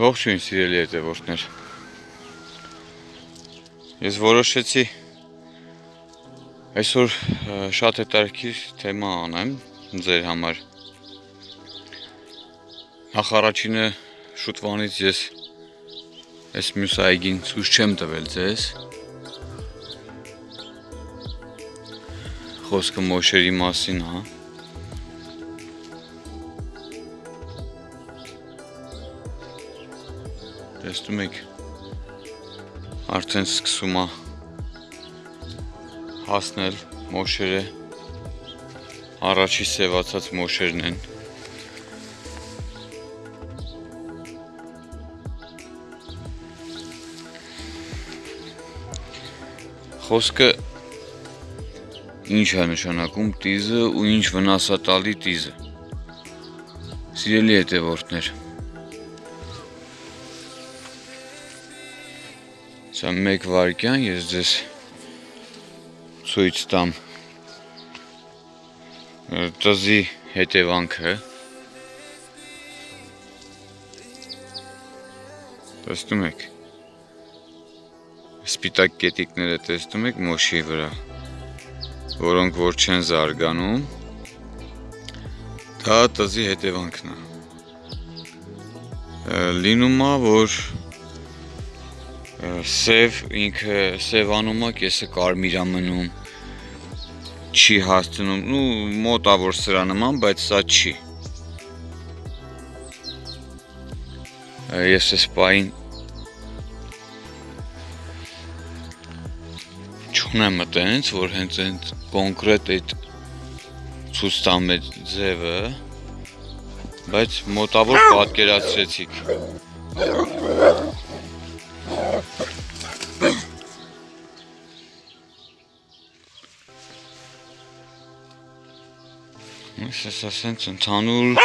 Ողջույն սիրելի հետևորդներ։ Ես որոշեցի այսօր շատ հետաքրքիր թեմա անեմ ձեր համար։ Նախ առաջինը շուտվանից ես այս մյուս այգին ցույց չեմ տվել ձեզ։ Խոսքը մոշերի մասին, հա։ Տեսնում եք արդեն սկսում է հասնել մոշերը առաջի սևացած մոշերն են խոսքը ինչ է նշանակում տիզը ու ինչ վնասատալի տիզը սիրելի հետևորդներ Սա մեկ վարկյան ես ձեզ ցույց տամ տզի հետևանքը տեսնում եք սպիտակ կետիկները տեսնում եք մոշի վրա որոնք որ չեն զարգանում դա տզի հետևանքն է լինում է որ սև ինքը սևանում է, կեսը կարմիր է մնում, չի հասցնում, ու մոտավոր սրա նման, բայց սա չի։ Ես այս պային չունեմ այտենց, որ հենց այդ կոնկրետ այդ այդ ձևը, բայց մոտավոր պատկերացրեցիք։ Ես ես ասենց ընդհանուր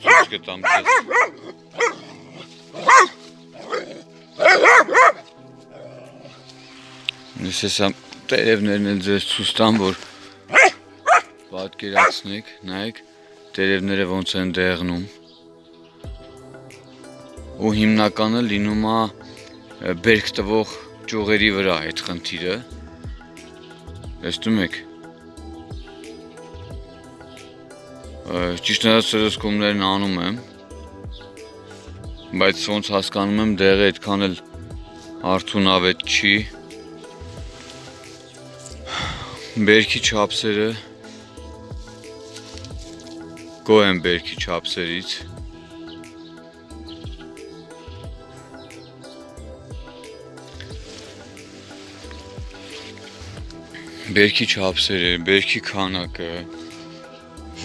ցույց կտամ ձեզ։ Ես ես տերևներն էլ ձեզ ցույց տամ, որ պատկերացնեք, նայեք տերևները ոնց են դեղնում։ Ու հիմնականը լինում է բերք տվող ճյուղերի վրա այդ խնդիրը։ Տեսնում եք, Ճիշտ նրանց սրսկումներն անում եմ, բայց ոնց հասկանում եմ դեղը այդքան էլ արդյունավետ չի։ Բերքի չափսերը գոհ եմ բերքի չափսերից։ Բերքի չափսերը, բերքի քանակը,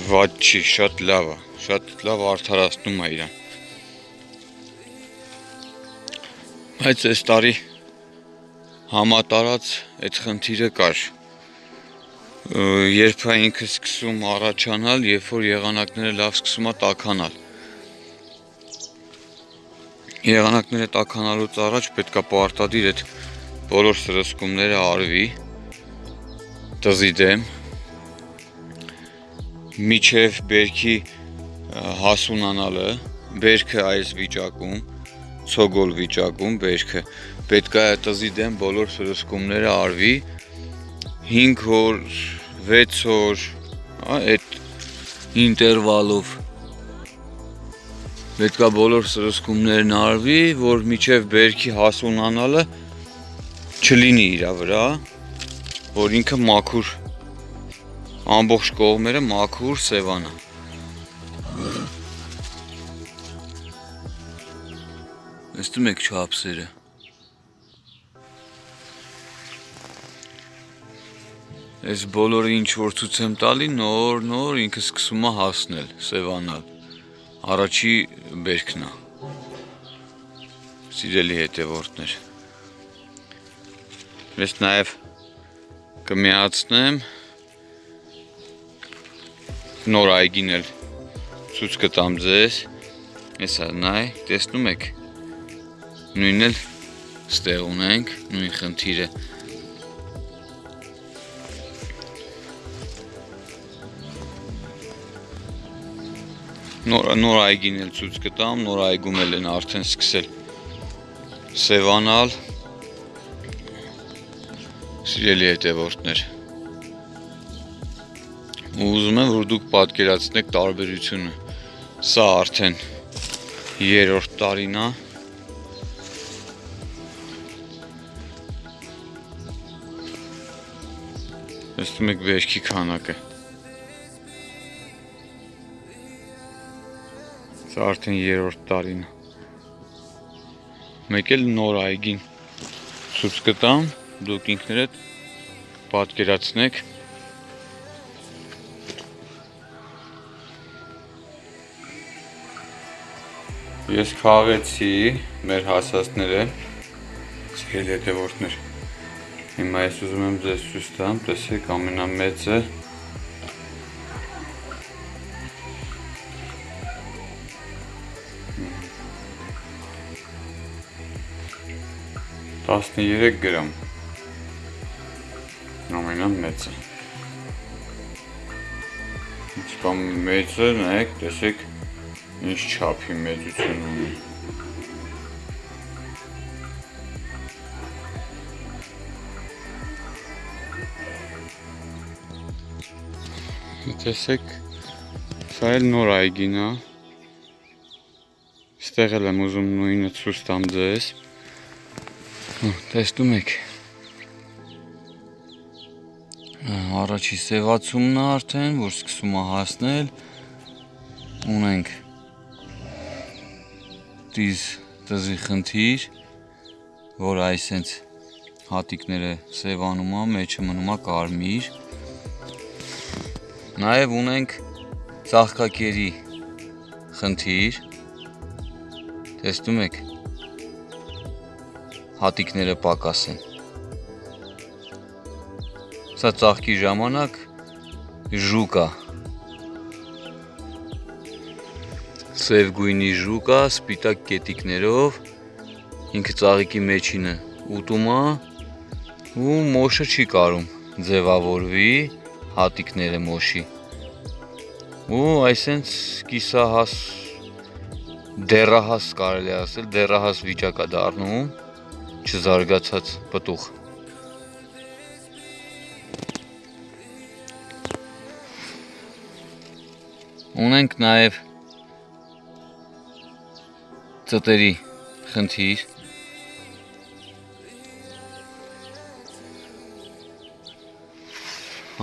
վատ չի, շատ լավ է, շատ լավ արդարացնում է իրան։ Բայց այս տարի համատարած այդ խնդիրը կար։ Երբ է ինքը սկսում առաջանալ, երբ որ եղանակները լավ սկսում է տականալ։ Եղանակները տականալուց առաջ պետք է պարտադիր այդ բոլոր սրսկումները արվի տզի դեմ միջև բերքի հասունանալը, բերքը այս վիճակում, ցոգոլ վիճակում բերքը պետք է տզի դեմ բոլոր սրսկումները արվի 5 օր, 6 օր, այդ ինտերվալով պետք է բոլոր սրսկումներն արվի, որ միջև բերքի հասունանալը չլինի իր վրա, որ ինքը մաքուր ամբողջ կողմերը մաքուր սևանա։ Տեսնում եք չափսերը։ Այս բոլորը ինչ որ ցույց եմ տալի, նոր նոր ինքը սկսում է հասնել, սևանալ։ Առաջի բերքն է։ Սիրելի հետևորդներ։ Ես նաև կմիացնեմ նոր այգին էլ ցույց կտամ ձեզ։ Հեսա նայ, տեսնում եք։ Նույնն էլ ստեղ ունենք, նույն խնդիրը։ Նոր նոր այգին էլ ցույց կտամ, նոր այգում էլ են արդեն սկսել սևանալ։ Սիրելի հետևորդներ։ Ու ուզում եմ, որ դուք պատկերացնեք տարբերությունը։ Սա արդեն երրորդ տարին է։ Տեսնում եք վերքի քանակը։ Սա արդեն երրորդ տարին է։ Մեկ էլ նոր այգին ցույց կտամ, դուք ինքներդ պատկերացնեք Ես քաղեցի մեր հասածները ցել հետևորդներ։ Հիմա ես ուզում եմ ձեզ ցույց տամ, տեսեք ամենամեծը 13 գրամ ամենամեծը Ինչքան մեծ է, նայեք, տեսեք ինչ չափի մեծություն ունի Տեսեք, սա էլ նոր այգին է Ստեղ էլ եմ ուզում նույնը ցույց տամ ձեզ տեսնում եք առաջի սևացումն է արդեն, որ սկսում է հասնել ունենք տիզ տզի խնդիր, որ այսենց հատիկները սևանում է, մեջը մնում է կարմիր։ Նաև ունենք ծաղկակերի խնդիր։ Տեսնում եք, հատիկները պակաս են։ Սա ծաղկի ժամանակ ժուկ է։ Սև գույնի ժուկ է, սպիտակ կետիկներով, ինքը ծաղիկի մեջինը ուտում է ու մոշը չի կարում ձևավորվի հատիկները մոշի։ Ու այսենց կիսահաս դեռահաս կարելի ասել, դեռահաս վիճակ է դառնում չզարգացած պտուղ։ Ունենք նաև ծտերի խնդիր։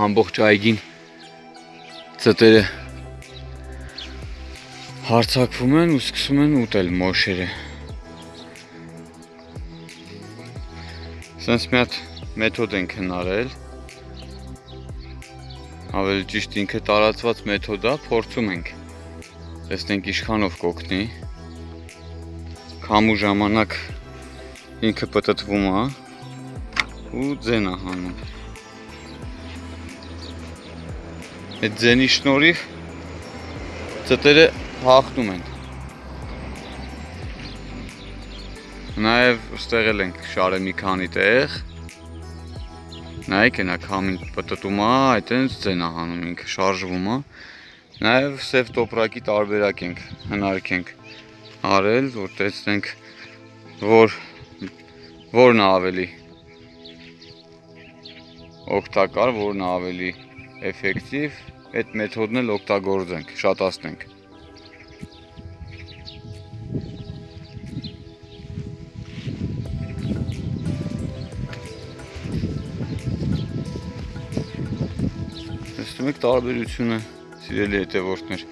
Ամբողջ այգին ծտերը հարցակվում են ու սկսում են ուտել մոշերը։ Սենց մի հատ մեթոդ ենք հնարել ավելի ճիշտ ինքը տարածված մեթոդ է, փորձում ենք տեսնենք ինչքանով կօգնի քամու ժամանակ ինքը պտտվում է ու ձեն է հանում այդ ձենի շնորհիվ ծտերը հաղթում են Նաև ստեղ էլ ենք շարը մի քանի տեղ։ Նայեք ենա քամին պտտում է, այտենց ձեն է հանում ինքը շարժվում է։ Նաև սև տոպրակի տարբերակ ենք հնարքենք արել, որ տեսնենք որ որն է ավելի օգտակար, որն է ավելի էֆեկտիվ, այդ մեթոդն էլ օգտագործենք, շատացնենք։ Տեսնում եք տարբերությունը, սիրելի հետևորդներ,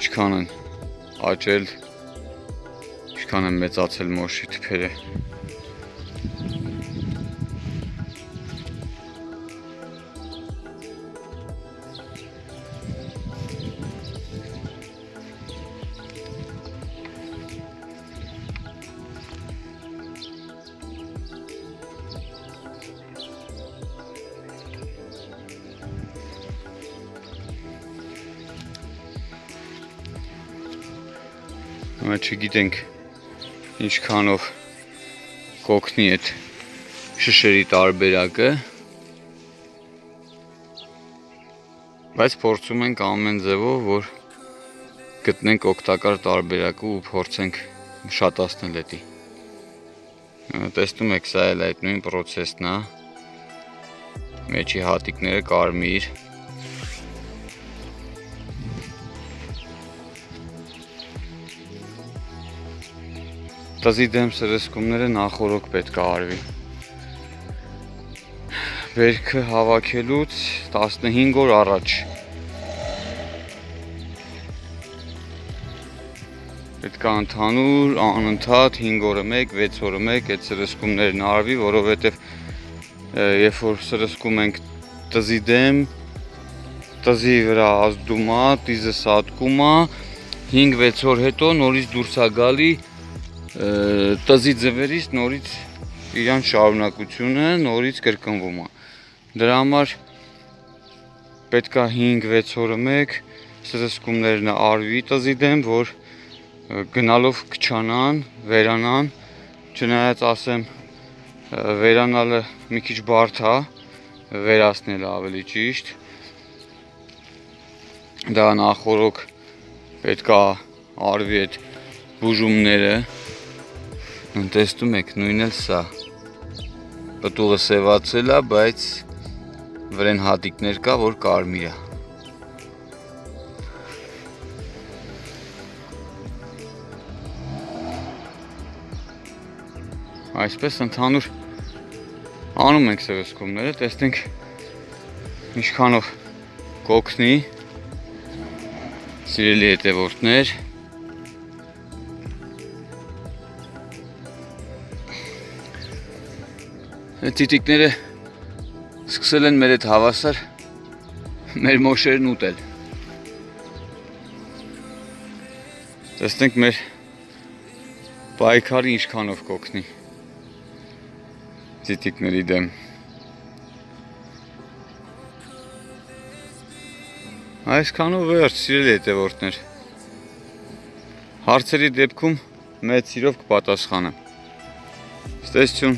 ինչքան են աճել, ինչքան են մեծացել մոշի թփերը։ չգիտենք ինչքանով կոգնի այդ շշերի տարբերակը բայց փորձում ենք ամեն ձևով որ գտնենք օգտակար տարբերակը ու փորձենք շատացնել դա։ Տեսնում եք, սա էլ այդ նույն process-ն է։ Մեջի հատիկները կարմիր։ Տզի դեմ սրսկումները նախորոք պետք է արվի։ Վերքը հավաքելուց 15 օր առաջ պետք է ընդհանուր անընդհատ 5 օրը 1, 6 օրը 1 այդ սրսկումներն արվի, որովհետև երբ որ սրսկում ենք տզի դեմ, տզի վրա ազդում է, տիզը սատկում է, 5-6 օր հետո նորից դուրս է գալի տզի ձվերից նորից իրան շարունակությունը նորից կրկնվում է։ Դրա համար պետք է 5-6 օրը 1 սրսկումներն արվի տզի դեմ, որ գնալով քչանան, վերանան, չնայած ասեմ վերանալը մի քիչ բարդ է, վերացնելը ավելի ճիշտ։ Դա նախորոք պետք է արվի այդ բուժումները։ Տեսնում եք, նույնն էլ սա։ Պտուղը սևացել է, բայց վրեն հատիկներ կա, որ կարմիր է։ Այսպես ընդհանուր անում ենք սրսկումները, տեսնենք ինչքանով կոգնի սիրելի հետևորդներ տիտիկները սկսել են մեր այդ հավասար մեր մոշերն ուտել։ Տեսնենք մեր պայքարը ինչքանով կոգնի տիտիկների դեմ։ Այսքանով վերջ, սիրելի հետևորդներ։ Հարցերի դեպքում մեծ սիրով կպատասխանեմ։ Ստեսություն